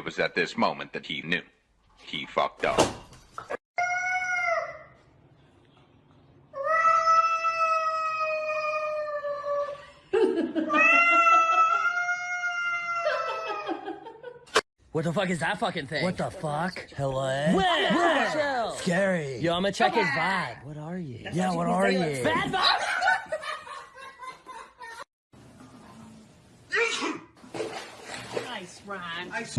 was at this moment that he knew. He fucked up. What the fuck is that fucking thing? What the fuck? Hello? Where? Where? Scary. Yo, I'm gonna check his vibe. What are you? Yeah, what are you? Bad vibe? Nice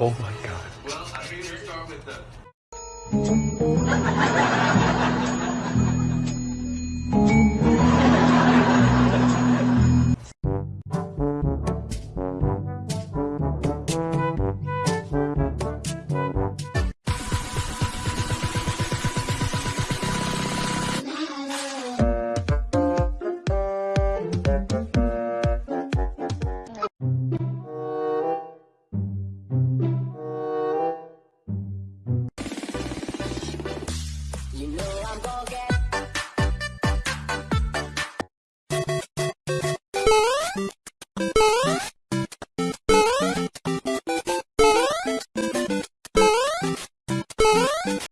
Oh my god. Well, I figured to start with the You know.